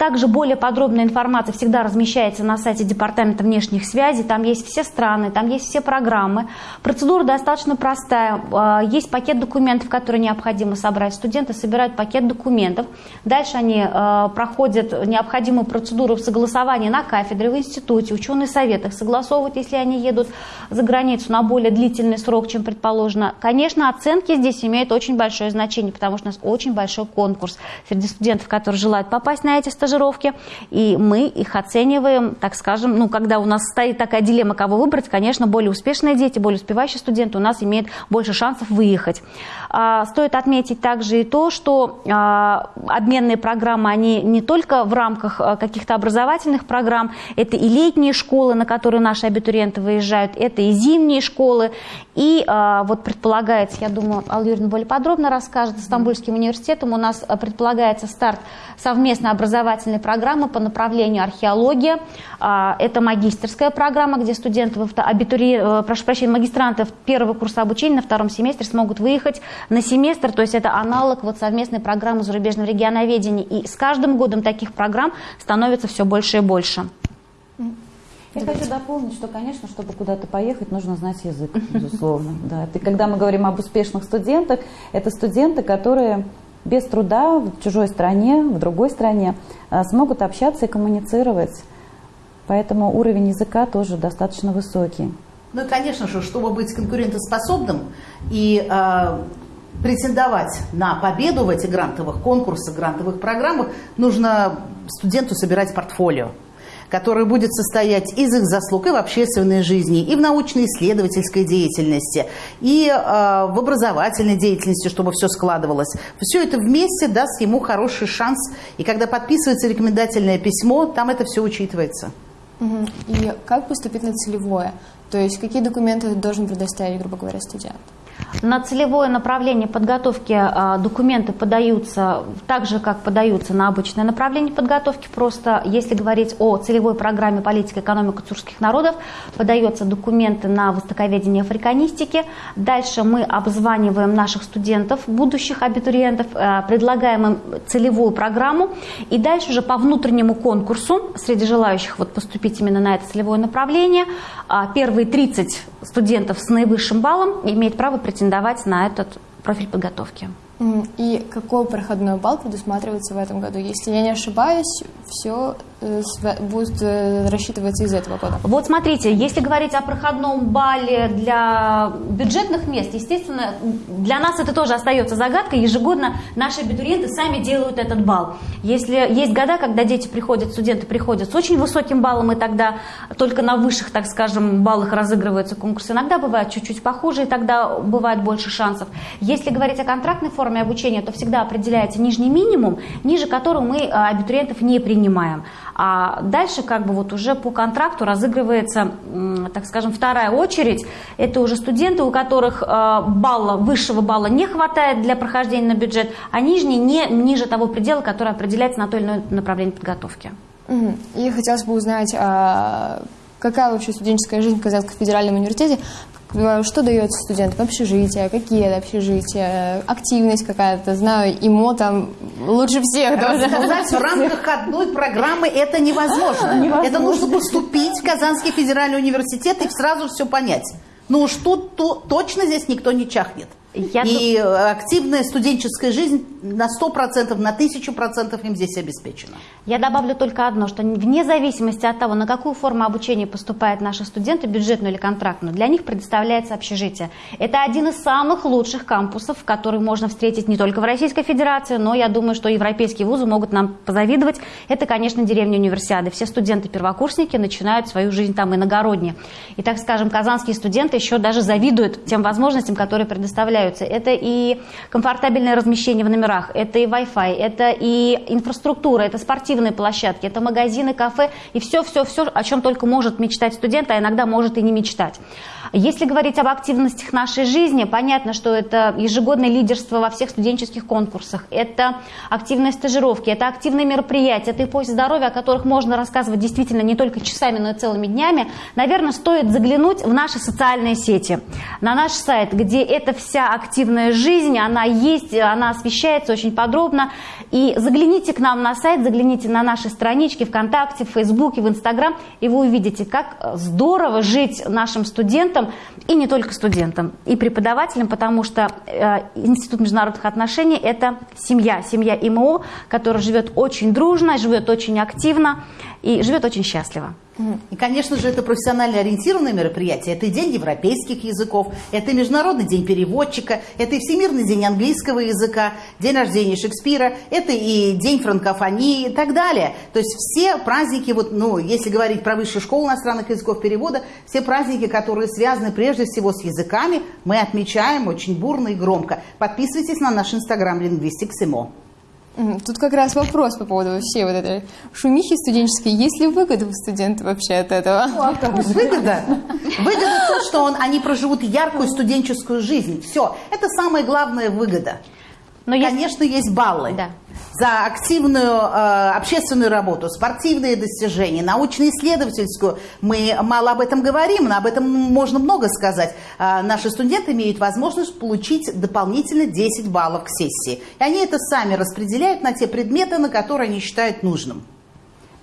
Также более подробная информация всегда размещается на сайте Департамента внешних связей. Там есть все страны, там есть все программы. Процедура достаточно простая. А, есть пакет документов, которые необходимо собрать. Студенты собирают пакет документов. Дальше они а, проходят необходимую процедуру согласования на кафедре, в институте, ученый совет их согласовывают, если они едут за границу на более длительный срок, чем предположено. Конечно, оценки здесь имеют очень большое значение, потому что у нас очень большой конкурс среди студентов, которые желают попасть на эти стажировки стажировки, и мы их оцениваем, так скажем, ну, когда у нас стоит такая дилемма, кого выбрать, конечно, более успешные дети, более успевающие студенты у нас имеют больше шансов выехать. А, стоит отметить также и то, что а, обменные программы, они не только в рамках а, каких-то образовательных программ, это и летние школы, на которые наши абитуриенты выезжают, это и зимние школы, и вот предполагается, я думаю, Алла Юрьевна более подробно расскажет, с Стамбульским университетом у нас предполагается старт совместной образовательной программы по направлению археология. Это магистерская программа, где студенты, абитури... Э, прошу прощения, магистранты первого курса обучения на втором семестре смогут выехать на семестр, то есть это аналог вот совместной программы зарубежного регионоведения. И с каждым годом таких программ становится все больше и больше. Я хочу дополнить, что, конечно, чтобы куда-то поехать, нужно знать язык, безусловно. <laughs> Да. И когда мы говорим об успешных студентах, это студенты, которые без труда в чужой стране, в другой стране а, смогут общаться и коммуницировать. Поэтому уровень языка тоже достаточно высокий. Ну и, конечно же, чтобы быть конкурентоспособным и э, претендовать на победу в этих грантовых конкурсах, грантовых программах, нужно студенту собирать портфолио которое будет состоять из их заслуг и в общественной жизни, и в научно-исследовательской деятельности, и э, в образовательной деятельности, чтобы все складывалось. Все это вместе даст ему хороший шанс. И когда подписывается рекомендательное письмо, там это все учитывается. И как поступить на целевое? То есть какие документы должен предоставить, грубо говоря, студент? На целевое направление подготовки а, документы подаются так же, как подаются на обычное направление подготовки. Просто если говорить о целевой программе политика и экономика тюркских народов, подаются документы на востоковедение африканистики. Дальше мы обзваниваем наших студентов, будущих абитуриентов, а, предлагаем им целевую программу. И дальше уже по внутреннему конкурсу среди желающих вот поступить именно на это целевое направление, а, первые 30 студентов с наивысшим баллом имеют право претендовать на этот профиль подготовки. И какой проходной балл предусматривается в этом году? Если я не ошибаюсь, все э, будет э, рассчитываться из этого года. Вот смотрите, если говорить о проходном балле для бюджетных мест, естественно, для нас это тоже остается загадкой. Ежегодно наши абитуриенты сами делают этот балл. Если есть года, когда дети приходят, студенты приходят с очень высоким баллом, и тогда только на высших, так скажем, баллах разыгрываются конкурсы. Иногда бывает чуть-чуть похуже, и тогда бывает больше шансов. Если говорить о контрактной форме, форме обучения, то всегда определяется нижний минимум, ниже которого мы а, абитуриентов не принимаем. А дальше как бы вот уже по контракту разыгрывается, так скажем, вторая очередь. Это уже студенты, у которых а, балла, высшего балла не хватает для прохождения на бюджет, а нижний не ниже того предела, который определяется на то или иное направление подготовки. И хотелось бы узнать, а, какая вообще студенческая жизнь в Казанском федеральном университете, что дается студентам? Общежитие, какие это общежития, активность какая-то, знаю, ИМО там лучше всех. Рассказать в рамках одной программы это невозможно. невозможно. Это нужно поступить в Казанский федеральный университет и сразу все понять. Ну уж тут то, точно здесь никто не чахнет. Я и ду... активная студенческая жизнь на 100%, на 1000% им здесь обеспечена. Я добавлю только одно, что вне зависимости от того, на какую форму обучения поступают наши студенты, бюджетную или контрактную, для них предоставляется общежитие. Это один из самых лучших кампусов, который можно встретить не только в Российской Федерации, но я думаю, что европейские вузы могут нам позавидовать. Это, конечно, деревня Универсиады. Все студенты-первокурсники начинают свою жизнь там иногородние. И, так скажем, казанские студенты еще даже завидуют тем возможностям, которые предоставляют появляются. Это и комфортабельное размещение в номерах, это и Wi-Fi, это и инфраструктура, это спортивные площадки, это магазины, кафе и все-все-все, о чем только может мечтать студент, а иногда может и не мечтать. Если говорить об активностях нашей жизни, понятно, что это ежегодное лидерство во всех студенческих конкурсах, это активные стажировки, это активные мероприятия, это и поиск здоровья, о которых можно рассказывать действительно не только часами, но и целыми днями. Наверное, стоит заглянуть в наши социальные сети, на наш сайт, где эта вся активная жизнь, она есть, она освещается очень подробно. И загляните к нам на сайт, загляните на наши странички ВКонтакте, в Фейсбуке, в Инстаграм, и вы увидите, как здорово жить нашим студентам, студентам, и не только студентам, и преподавателям, потому что э, Институт международных отношений – это семья, семья ИМО, которая живет очень дружно, живет очень активно и живет очень счастливо. И, конечно же, это профессионально ориентированное мероприятие. Это и День европейских языков, это Международный день переводчика, это и Всемирный день английского языка, день рождения Шекспира, это и День франкофонии и так далее. То есть все праздники, вот, ну, если говорить про высшую школу иностранных языков перевода, все праздники, которые связаны прежде всего с языками, мы отмечаем очень бурно и громко. Подписывайтесь на наш инстаграм Linguistics Imo. Тут как раз вопрос по поводу всей вот этой шумихи студенческой. Есть ли выгода у студентов вообще от этого? Выгода? Выгода то, что он, они проживут яркую студенческую жизнь. Все. Это самая главная выгода. Но Конечно, есть, есть баллы. Да за активную э, общественную работу, спортивные достижения, научно-исследовательскую. Мы мало об этом говорим, но об этом можно много сказать. Э, наши студенты имеют возможность получить дополнительно 10 баллов к сессии. И они это сами распределяют на те предметы, на которые они считают нужным.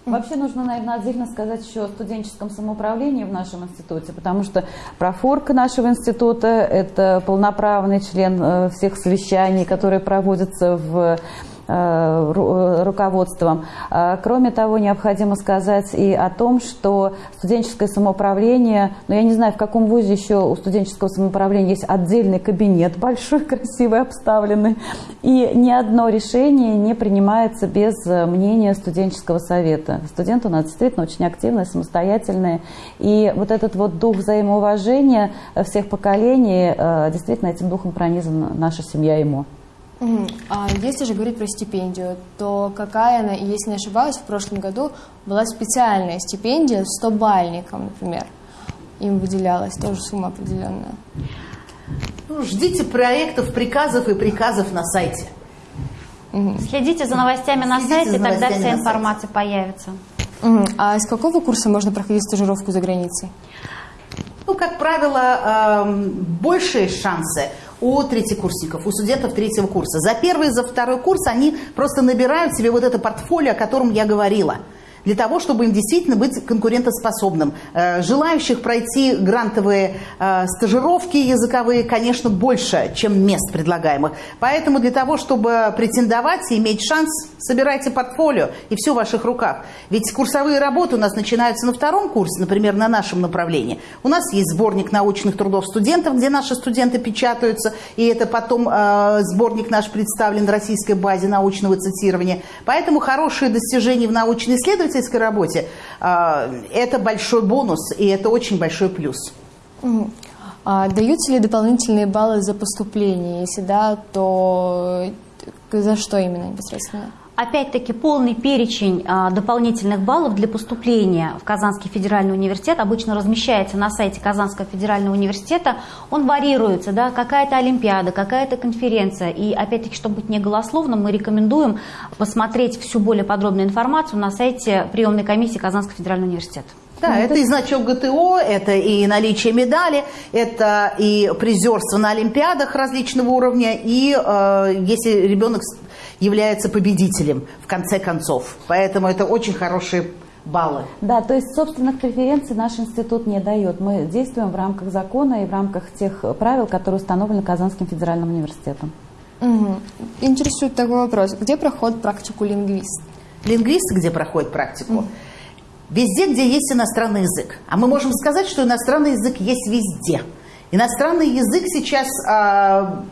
Вообще нужно, наверное, отдельно сказать еще о студенческом самоуправлении в нашем институте, потому что профорка нашего института – это полноправный член э, всех совещаний, которые проводятся в руководством. А, кроме того, необходимо сказать и о том, что студенческое самоуправление, ну я не знаю, в каком вузе еще у студенческого самоуправления есть отдельный кабинет, большой, <laughs> красивый, обставленный, и ни одно решение не принимается без мнения студенческого совета. Студенты у нас действительно очень активные, самостоятельные, и вот этот вот дух взаимоуважения всех поколений, э, действительно этим духом пронизана наша семья ему. А если же говорить про стипендию, то какая она, если не ошибаюсь, в прошлом году была специальная стипендия 100 бальникам, например. Им выделялась тоже сумма определенная. Ну, ждите проектов, приказов и приказов на сайте. Следите за новостями на Следите сайте, тогда вся информация сайте. появится. А из какого курса можно проходить стажировку за границей? Ну, как правило, э, большие шансы у третьекурсников, у студентов третьего курса. За первый и за второй курс они просто набирают себе вот это портфолио, о котором я говорила – для того, чтобы им действительно быть конкурентоспособным. Э, желающих пройти грантовые э, стажировки языковые, конечно, больше, чем мест предлагаемых. Поэтому для того, чтобы претендовать и иметь шанс, собирайте портфолио, и все в ваших руках. Ведь курсовые работы у нас начинаются на втором курсе, например, на нашем направлении. У нас есть сборник научных трудов студентов, где наши студенты печатаются, и это потом э, сборник наш представлен в российской базе научного цитирования. Поэтому хорошие достижения в научно-исследовательской исследовательской работе, а, это большой бонус, и это очень большой плюс. А даются ли дополнительные баллы за поступление? Если да, то за что именно непосредственно? Опять-таки полный перечень а, дополнительных баллов для поступления в Казанский федеральный университет обычно размещается на сайте Казанского федерального университета. Он варьируется, да, какая-то олимпиада, какая-то конференция. И опять-таки, чтобы быть не голословным, мы рекомендуем посмотреть всю более подробную информацию на сайте приемной комиссии Казанского федерального университета. Да, ну, это и значок ГТО, это и наличие медали, это и призерство на олимпиадах различного уровня, и э, если ребенок является победителем в конце концов. Поэтому это очень хорошие баллы. Да, то есть собственных преференций наш институт не дает. Мы действуем в рамках закона и в рамках тех правил, которые установлены Казанским федеральным университетом. Угу. Интересует такой вопрос. Где проходит практику лингвист? Лингвист где проходит практику? Угу. Везде, где есть иностранный язык. А мы можем сказать, что иностранный язык есть везде. Иностранный язык сейчас а,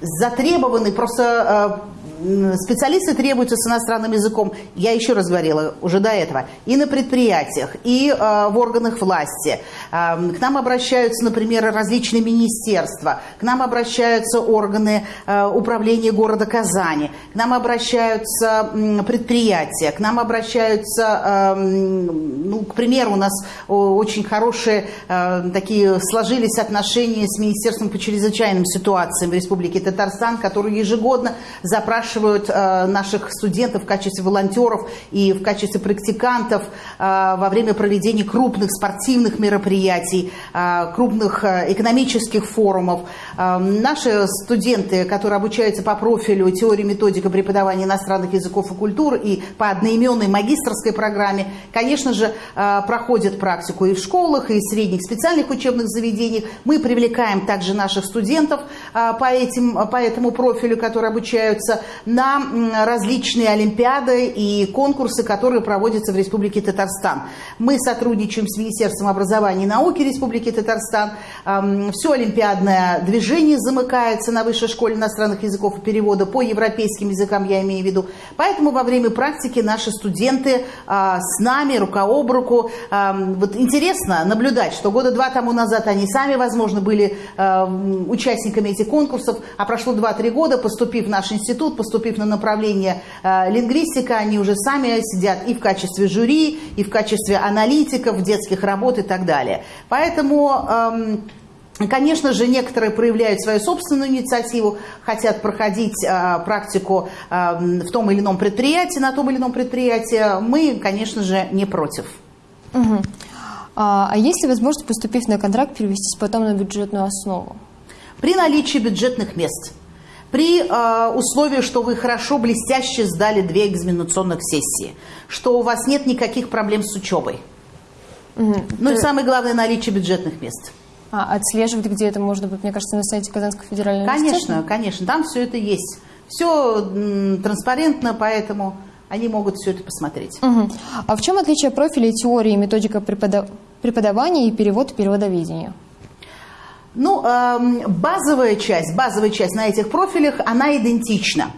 затребованный, просто э, специалисты требуются с иностранным языком, я еще раз говорила уже до этого, и на предприятиях, и э, в органах власти. Э, к нам обращаются, например, различные министерства, к нам обращаются органы э, управления города Казани, к нам обращаются э, предприятия, к нам обращаются, э, ну, к примеру, у нас очень хорошие э, такие сложились отношения с Министерством по чрезвычайным ситуациям в Республике Татарстан, которые ежегодно запрашивают э, наших студентов в качестве волонтеров и в качестве практикантов э, во время проведения крупных спортивных мероприятий мероприятий, крупных экономических форумов. Наши студенты, которые обучаются по профилю теории методика преподавания иностранных языков и культур и по одноименной магистрской программе, конечно же, проходят практику и в школах, и в средних специальных учебных заведениях. Мы привлекаем также наших студентов по, этим, по этому профилю, которые обучаются на различные олимпиады и конкурсы, которые проводятся в Республике Татарстан. Мы сотрудничаем с Министерством образования и науки Республики Татарстан. Все олимпиадное движение замыкается на Высшей школе иностранных языков и перевода по европейским языкам, я имею в виду. Поэтому во время практики наши студенты а, с нами рука об руку. Вот интересно наблюдать, что года два тому назад они сами, возможно, были участниками этих конкурсов, а прошло 2-3 года, поступив в наш институт, поступив на направление э, лингвистика, они уже сами сидят и в качестве жюри, и в качестве аналитиков, детских работ и так далее. Поэтому... Эм, Конечно же, некоторые проявляют свою собственную инициативу, хотят проходить э, практику э, в том или ином предприятии, на том или ином предприятии. Мы, конечно же, не против. Угу. А, а есть ли возможность, поступив на контракт, перевестись потом на бюджетную основу? При наличии бюджетных мест – при э, условии, что вы хорошо, блестяще сдали две экзаменационных сессии, что у вас нет никаких проблем с учебой. Угу. Ну и самое главное, наличие бюджетных мест. А отслеживать, где это можно будет, мне кажется, на сайте Казанского федерального конечно? Конечно, конечно, там все это есть. Все транспарентно, поэтому они могут все это посмотреть. Угу. А в чем отличие профиля теории, методика преподавания и перевод переводоведения? Ну, эм, базовая часть, базовая часть на этих профилях, она идентична.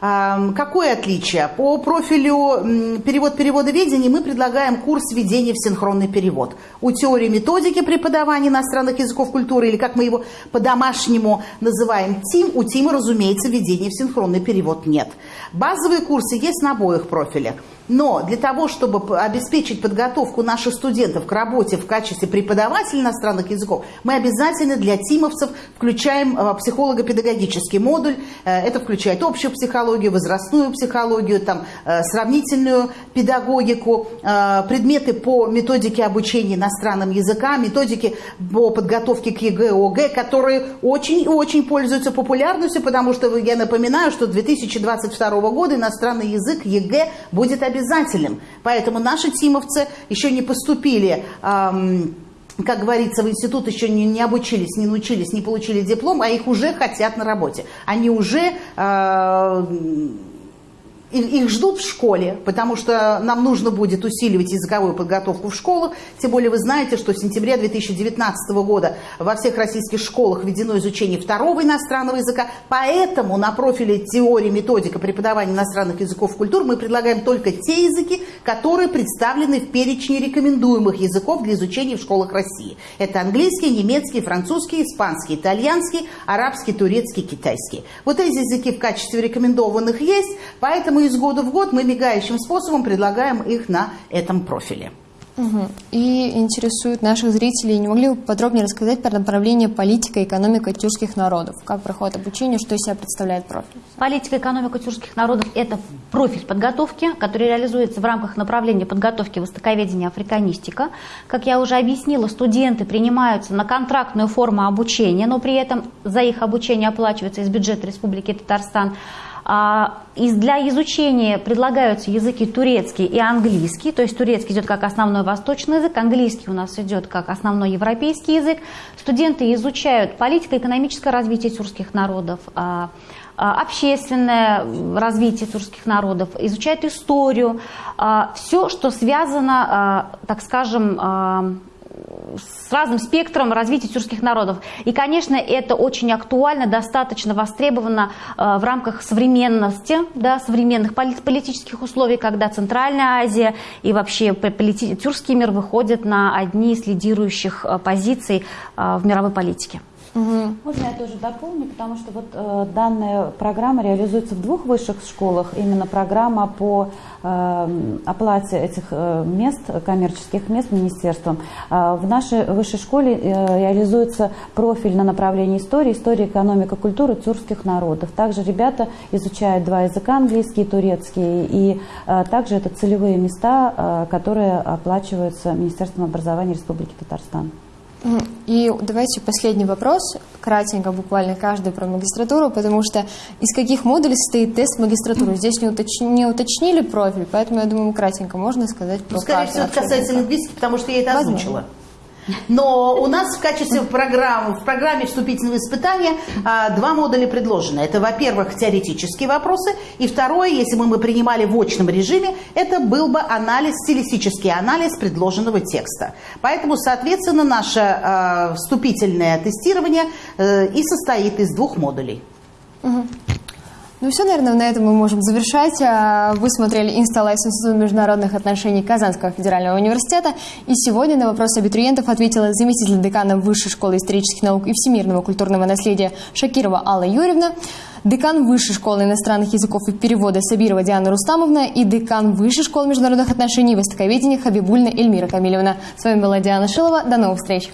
Эм, какое отличие? По профилю перевод переводоведения мы предлагаем курс введения в синхронный перевод. У теории методики преподавания иностранных языков культуры, или как мы его по-домашнему называем, ТИМ, у ТИМа, разумеется, введения в синхронный перевод нет. Базовые курсы есть на обоих профилях. Но для того, чтобы обеспечить подготовку наших студентов к работе в качестве преподавателей иностранных языков, мы обязательно для тимовцев включаем э, психолого-педагогический модуль. Э, это включает общую психологию, возрастную психологию, там, э, сравнительную педагогику, предметы по методике обучения иностранным языкам, методики по подготовке к ЕГЭ, ОГЭ, которые очень и очень пользуются популярностью, потому что я напоминаю, что 2022 года иностранный язык ЕГЭ будет обязательно обязательным. Поэтому наши тимовцы еще не поступили как говорится, в институт еще не, не обучились, не научились, не получили диплом, а их уже хотят на работе. Они уже э, их ждут в школе, потому что нам нужно будет усиливать языковую подготовку в школах. Тем более вы знаете, что с сентября 2019 года во всех российских школах введено изучение второго иностранного языка. Поэтому на профиле теории, методика преподавания иностранных языков и культур мы предлагаем только те языки, которые представлены в перечне рекомендуемых языков для изучения в школах России. Это английский, немецкий, французский, испанский, итальянский, арабский, турецкий, китайский. Вот эти языки в качестве рекомендованных есть, поэтому Поэтому из года в год мы мигающим способом предлагаем их на этом профиле. Угу. И интересует наших зрителей, не могли бы подробнее рассказать про направление политика и экономика тюркских народов? Как проходит обучение, что из себя представляет профиль? Политика и экономика тюркских народов – это профиль подготовки, который реализуется в рамках направления подготовки востоковедения африканистика. Как я уже объяснила, студенты принимаются на контрактную форму обучения, но при этом за их обучение оплачивается из бюджета Республики Татарстан – и для изучения предлагаются языки турецкий и английский, то есть турецкий идет как основной восточный язык, английский у нас идет как основной европейский язык. Студенты изучают политико-экономическое развитие тюркских народов, а, а, общественное развитие тюркских народов, изучают историю, все, что связано, так скажем, с разным спектром развития тюркских народов. И, конечно, это очень актуально, достаточно востребовано э, в рамках современности, да, современных политических условий, когда Центральная Азия и вообще тюркский мир выходят на одни из лидирующих э, позиций э, в мировой политике. Угу. Можно я тоже дополню, потому что вот э, данная программа реализуется в двух высших школах. Именно программа по э, оплате этих э, мест, коммерческих мест министерством. Э, в нашей высшей школе э, реализуется профиль на направлении истории, история, экономика, культура тюркских народов. Также ребята изучают два языка, английский и турецкий. И э, также это целевые места, э, которые оплачиваются Министерством образования Республики Татарстан. И давайте последний вопрос, кратенько, буквально каждый про магистратуру, потому что из каких модулей состоит тест магистратуры? Здесь не, уточ- не уточнили профиль, поэтому я думаю, кратенько можно сказать про Ну, скорее всего, это касается лингвистики, потому что я это Возможно. озвучила. Но у нас в качестве программы, в программе вступительного испытания а, два модуля предложены. Это, во-первых, теоретические вопросы, и второе, если мы, мы принимали в очном режиме, это был бы анализ, стилистический анализ предложенного текста. Поэтому, соответственно, наше а, вступительное тестирование э, и состоит из двух модулей. Ну все, наверное, на этом мы можем завершать. А, Вы смотрели «Инсталайс Института международных отношений Казанского федерального университета. И сегодня на вопросы абитуриентов ответила заместитель декана Высшей школы исторических наук и всемирного культурного наследия Шакирова Алла Юрьевна, декан Высшей школы иностранных языков и перевода Сабирова Диана Рустамовна и декан Высшей школы международных отношений и востоковедения Хабибульна Эльмира Камилевна. С вами была Диана Шилова. До новых встреч!